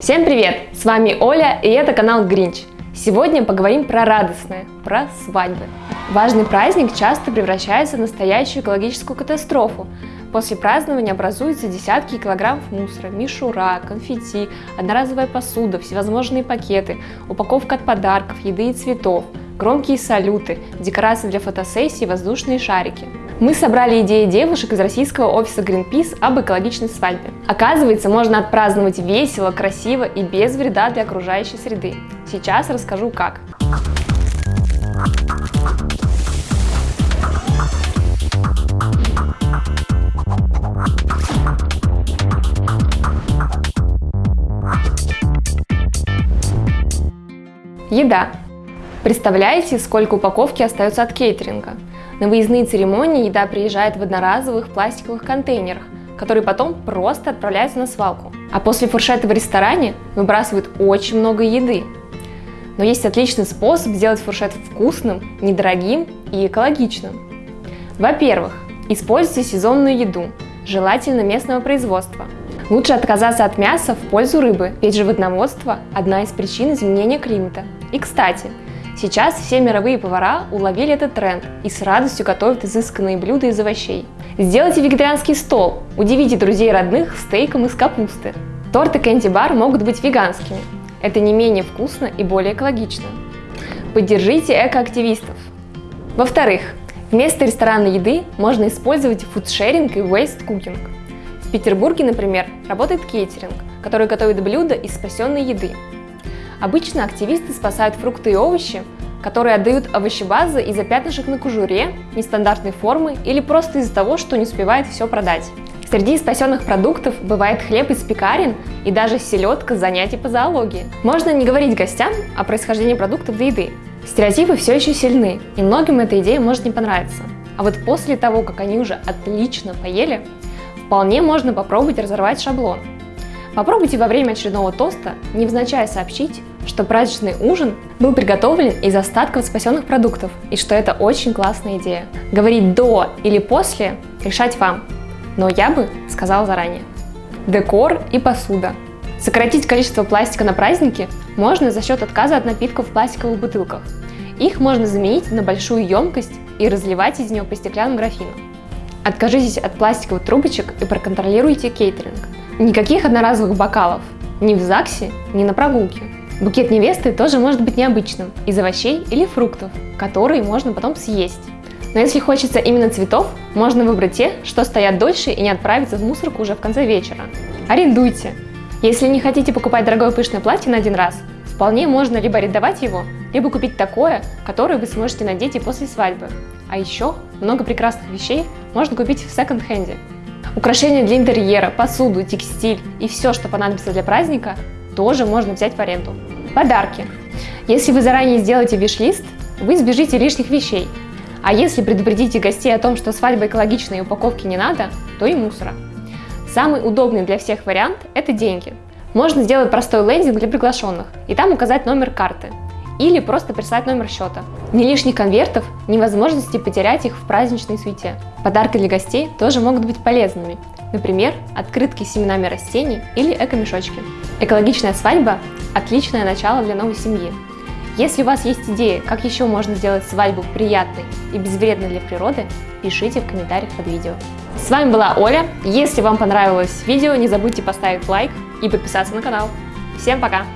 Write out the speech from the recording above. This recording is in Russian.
Всем привет! С вами Оля и это канал Гринч. Сегодня поговорим про радостное, про свадьбы. Важный праздник часто превращается в настоящую экологическую катастрофу. После празднования образуются десятки килограммов мусора, мишура, конфетти, одноразовая посуда, всевозможные пакеты, упаковка от подарков, еды и цветов, громкие салюты, декорации для фотосессий, воздушные шарики. Мы собрали идеи девушек из российского офиса Greenpeace об экологичной свадьбе. Оказывается, можно отпраздновать весело, красиво и без вреда для окружающей среды. Сейчас расскажу как. Еда. Представляете, сколько упаковки остается от кейтеринга? На выездные церемонии еда приезжает в одноразовых пластиковых контейнерах, которые потом просто отправляются на свалку. А после фуршета в ресторане выбрасывают очень много еды. Но есть отличный способ сделать фуршет вкусным, недорогим и экологичным. Во-первых, используйте сезонную еду, желательно местного производства. Лучше отказаться от мяса в пользу рыбы, ведь животноводство – одна из причин изменения климата. И кстати, Сейчас все мировые повара уловили этот тренд и с радостью готовят изысканные блюда из овощей. Сделайте вегетарианский стол, удивите друзей и родных стейком из капусты. Торт и кэнди-бар могут быть веганскими. Это не менее вкусно и более экологично. Поддержите экоактивистов. Во-вторых, вместо ресторанной еды можно использовать фудшеринг и waste cooking. В Петербурге, например, работает кейтеринг, который готовит блюда из спасенной еды. Обычно активисты спасают фрукты и овощи, которые отдают овощебазы из-за пятнышек на кожуре, нестандартной формы или просто из-за того, что не успевает все продать. Среди спасенных продуктов бывает хлеб из пекарен и даже селедка с занятий по зоологии. Можно не говорить гостям о происхождении продуктов до еды. Стереотипы все еще сильны, и многим эта идея может не понравиться. А вот после того, как они уже отлично поели, вполне можно попробовать разорвать шаблон. Попробуйте во время очередного тоста невзначай сообщить, что праздничный ужин был приготовлен из остатков спасенных продуктов и что это очень классная идея. Говорить до или после решать вам, но я бы сказала заранее. Декор и посуда. Сократить количество пластика на празднике можно за счет отказа от напитков в пластиковых бутылках. Их можно заменить на большую емкость и разливать из нее по стеклянным графинам. Откажитесь от пластиковых трубочек и проконтролируйте кейтеринг. Никаких одноразовых бокалов, ни в ЗАГСе, ни на прогулке. Букет невесты тоже может быть необычным, из овощей или фруктов, которые можно потом съесть. Но если хочется именно цветов, можно выбрать те, что стоят дольше и не отправиться в мусорку уже в конце вечера. Арендуйте! Если не хотите покупать дорогое пышное платье на один раз, вполне можно либо арендовать его, либо купить такое, которое вы сможете надеть и после свадьбы. А еще много прекрасных вещей можно купить в секонд-хенде. Украшения для интерьера, посуду, текстиль и все, что понадобится для праздника, тоже можно взять в аренду. Подарки. Если вы заранее сделаете виш-лист, вы избежите лишних вещей. А если предупредите гостей о том, что свадьба экологичная и упаковки не надо, то и мусора. Самый удобный для всех вариант – это деньги. Можно сделать простой лендинг для приглашенных и там указать номер карты или просто прислать номер счета. Ни лишних конвертов, ни возможности потерять их в праздничной суете. Подарки для гостей тоже могут быть полезными. Например, открытки с семенами растений или эко-мешочки. Экологичная свадьба – отличное начало для новой семьи. Если у вас есть идеи, как еще можно сделать свадьбу приятной и безвредной для природы, пишите в комментариях под видео. С вами была Оля. Если вам понравилось видео, не забудьте поставить лайк и подписаться на канал. Всем пока!